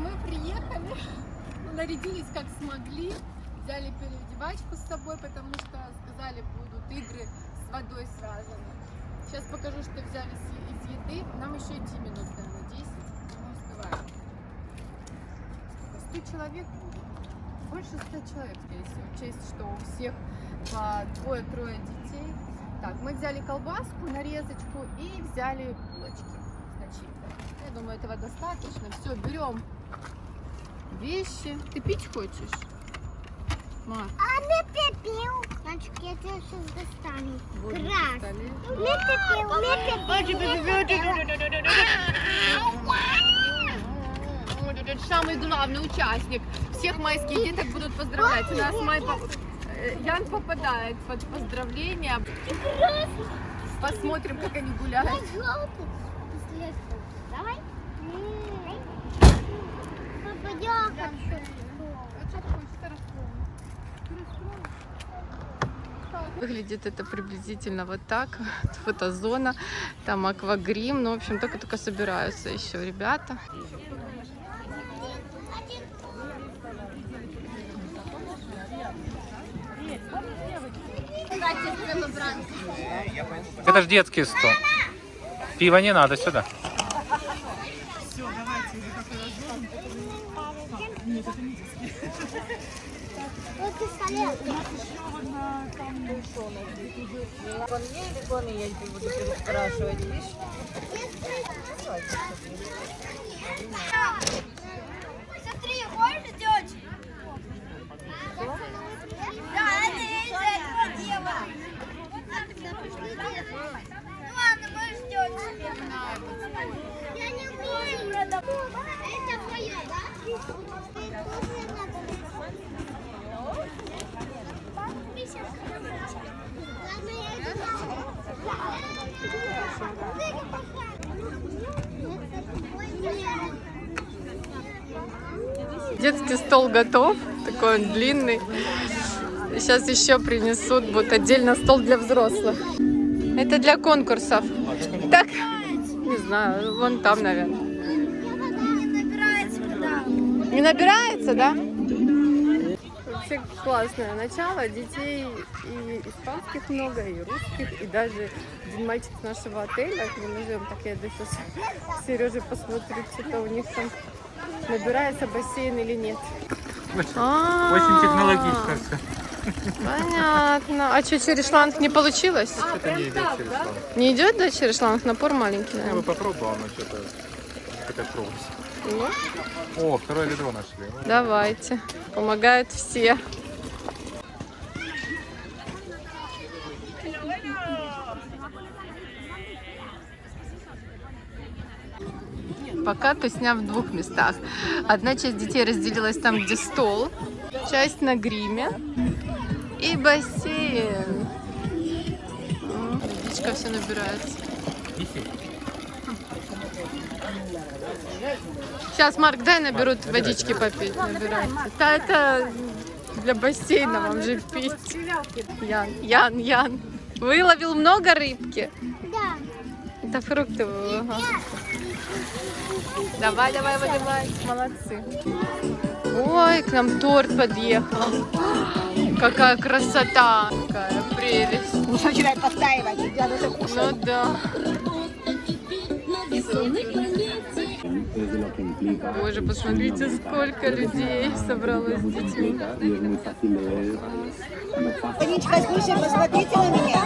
мы приехали, нарядились как смогли, взяли переодевачку с собой, потому что сказали, будут игры с водой связаны. Сейчас покажу, что взяли из еды. Нам еще идти минут, наверное, 10. Мы успеваем. 100 человек будет. Больше 100 человек, всего. Учесть, что у всех по двое-трое детей. Так, мы взяли колбаску, нарезочку и взяли булочки начинкой. Я думаю, этого достаточно. Все, берем вещи. Ты пить хочешь? Мар, А мы пепел. Мальчик, я тебя сейчас достану. вот Крас. Мы пепел, Вот этот самый главный участник. Всех майских деток будут поздравлять. У нас май э, Ян попадает под поздравления. Посмотрим, как они гуляют. Давай. Выглядит это приблизительно вот так. Фотозона, там аквагрим. Ну, в общем, только-только собираются еще ребята. Это же детский стол. Пива не надо сюда. Вот пистолет. Смотри, хочешь делать? Да, это я из-за этого делала. Ну ладно, можешь делать себе. Я не умею. Это твое, да? Ладно, я иду. Детский стол готов, такой он длинный. Сейчас еще принесут, будет отдельно стол для взрослых. Это для конкурсов. Так, не знаю, вон там, наверное. Не набирается, да? Вообще классное начало. Детей и испанских много, и русских, и даже один мальчик с нашего отеля, мы живем, так я сейчас к Сереже посмотрю, что-то у них там набирается бассейн или нет. А, Очень технологично все. Понятно. А что, через шланг не получилось? Это не идет через стол. Не идет, да, через шланг? Напор маленький, Я бы наверное. попробовал, но что-то катастрофа. Ну, О, второе ведро нашли. Ну, Давайте. Помогают все. Пока тусня в двух местах. Одна часть детей разделилась там, где стол, часть на гриме и бассейн. Водичка все набирается. Сейчас, Марк, дай наберут водички попить. Набирайте. Да, это для бассейна вам же пить. Ян, Ян, Ян. Выловил много рыбки. Да. Это фрукты. ага. Давай, давай, выливай. Молодцы. Ой, к нам торт подъехал. Какая красота. Какая прелесть. Начинай подтаивать, я уже кушаю. Ну да. Боже, посмотрите, сколько людей собралось с детьми. Танечка, слушай, посмотрите на меня.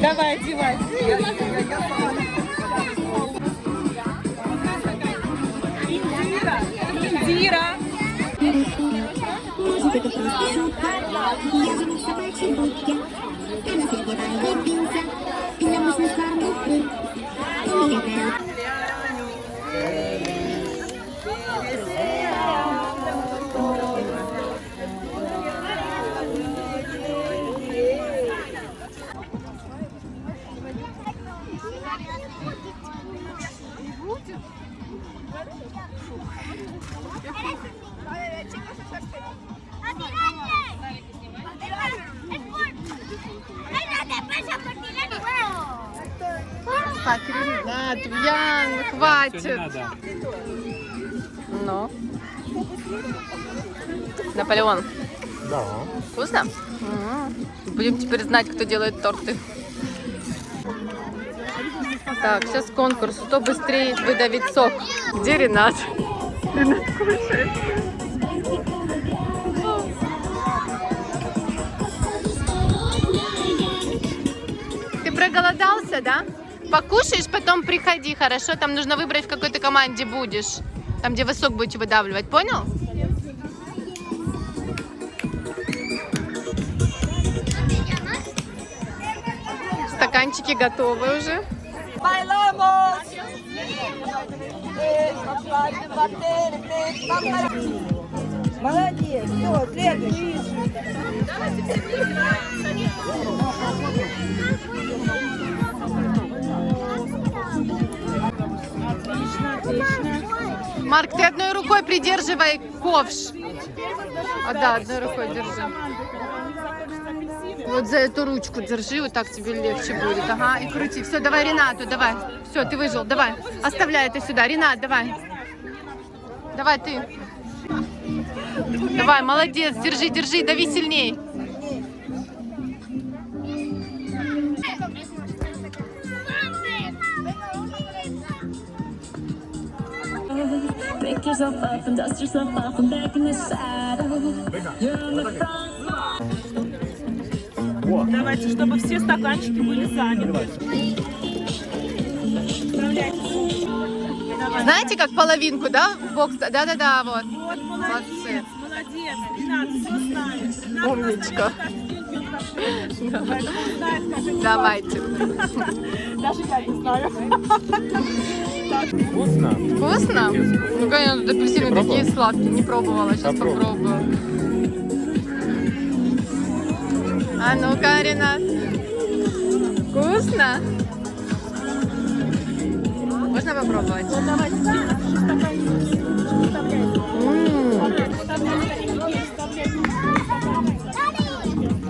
Давай, одевай. Шутка? Я Так, Ренат, Ян, хватит. Ну. Наполеон. Да. Вкусно? М. Будем теперь знать, кто делает торты. Так, сейчас конкурс. Кто быстрее выдавит сок? Где Ренат? Ренат кушает. Ты проголодался, да? Покушаешь, потом приходи, хорошо? Там нужно выбрать, в какой ты команде будешь. Там, где вы сок будете выдавливать, понял? Стаканчики готовы уже. Молодец, все, следующий. Марк, ты одной рукой придерживай ковш. А да, одной рукой держи. Вот за эту ручку держи, вот так тебе легче будет. Ага, и крути. Все, давай Ренату, давай. Все, ты выжил, давай. Оставляй это сюда. Ренат, давай. Давай ты. Давай, молодец, держи, держи, дави сильней. Pick yourself up and dust yourself off and back in the saddle. You're on the front. Давайте, чтобы все стаканчики были заняты. Знаете, как половинку, да, в бокс? Да-да-да, вот. Вот, Молодцы. молодец, молодец. Ренат, все знаешь. Ренат Умничка. Давайте. Даже я не знаю. Вкусно? Вкусно? Ну, конечно, тут апельсины Не такие пробовала? сладкие. Не пробовала, сейчас Попробуй. попробую. А ну-ка, Ренат. Вкусно? Можно попробовать? М.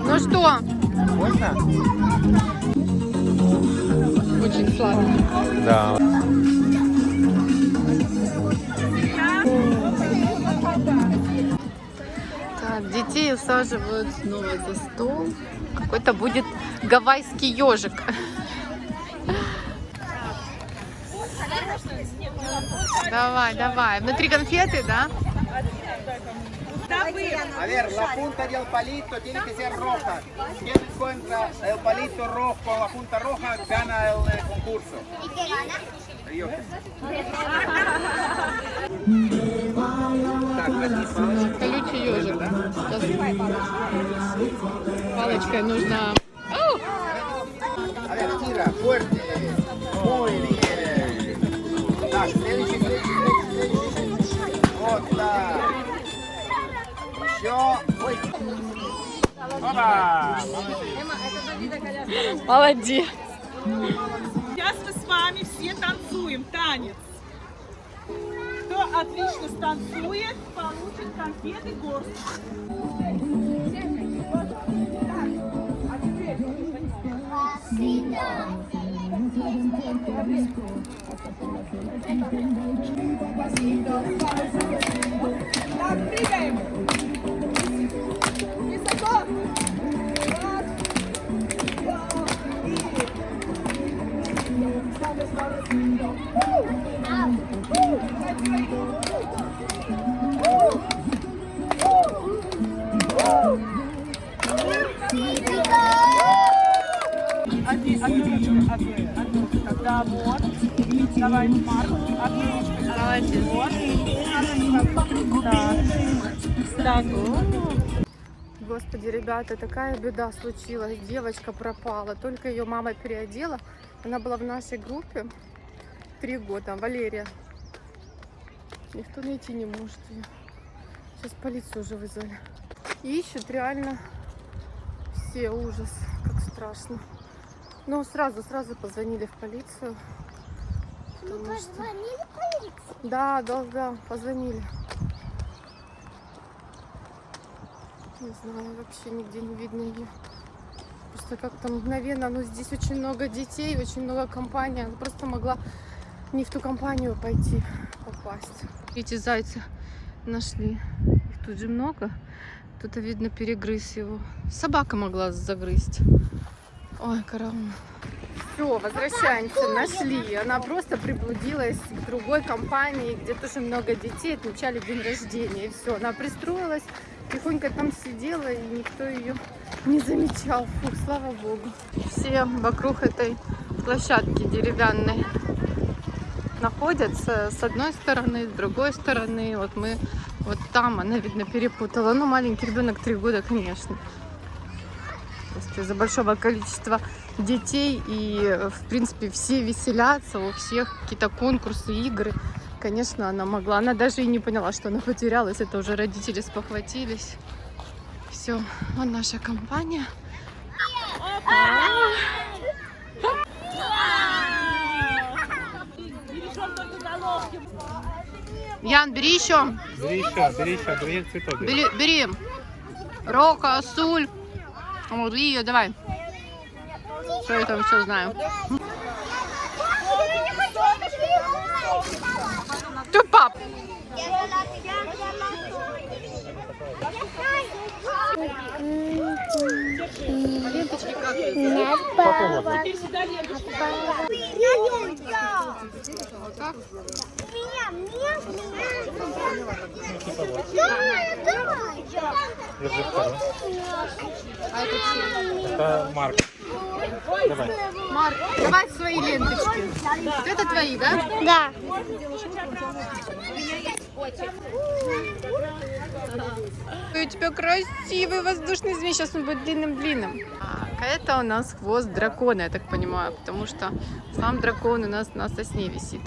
Ну что? Вкусно? Очень сладкий. Да. Усаживают снова за стол. Какой-то будет гавайский ежик. Давай, давай. Внутри конфеты, да? A ver, la punta del palito tiene que ser roja. Quien encuentra el palito rojo con la punta roja gana el eh, concurso. ¿Y qué gana? Yo. Так, возьми палочку. Ежик. Сейчас палочкой нужно... Так, следующий, следующий, следующий, следующий. Вот так. Еще. Ой. Опа! Молодец. Сейчас мы с вами все танцуем танец. Отлично станцует, получит конфеты горсть. Одни, Тогда вот. Давай, Марк, ручку. Молодец. Вот. Так. Так. Господи, ребята, такая беда случилась. Девочка пропала. Только ее мама переодела. Она была в нашей группе три года. Валерия. Никто найти не может ее. Сейчас полицию уже вызвали. Ищут реально все. Ужас. Как страшно. Но сразу, сразу позвонили в полицию. Потому что... Да, да, да, позвонили. Не знаю, вообще нигде не видно ее. просто как-то мгновенно. Но здесь очень много детей, очень много компаний. Она просто могла не в ту компанию пойти попасть. Эти зайцы нашли. Их тут же много. Кто-то, видно, перегрыз его. Собака могла загрызть. Ой, караул. Все, возвращаемся, нашли. Она просто приблудилась к другой компании, где тоже много детей, отмечали день рождения. И все, она пристроилась, тихонько там сидела, и никто ее не замечал. Фух, слава богу. Все вокруг этой площадки деревянной находятся с одной стороны, с другой стороны. Вот мы вот там, она, видно, перепутала. Ну, маленький ребенок, три года, конечно. Из-за большого количества детей и, в принципе, все веселятся, у всех какие-то конкурсы, игры. Конечно, она могла. Она даже и не поняла, что она потерялась. Это уже родители спохватились. Все, вот наша компания. Ян, бери еще. Бери еще, бери еще, бери цветок. Бери, бери. Рока, Суль. Вот, Лия, давай. Что я там все знаю. Ты пап. Как? Вот так. Держи второй. А это чьи? Это Марк. Давай. Марк, давай свои ленточки. Вот это твои, да? Да. Ой, у тебя красивый воздушный змей. Сейчас он будет длинным-длинным. А это у нас хвост дракона, я так понимаю, потому что сам дракон у нас на сосне висит.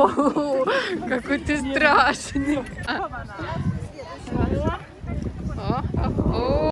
О, какой ты страшный. О, о, о.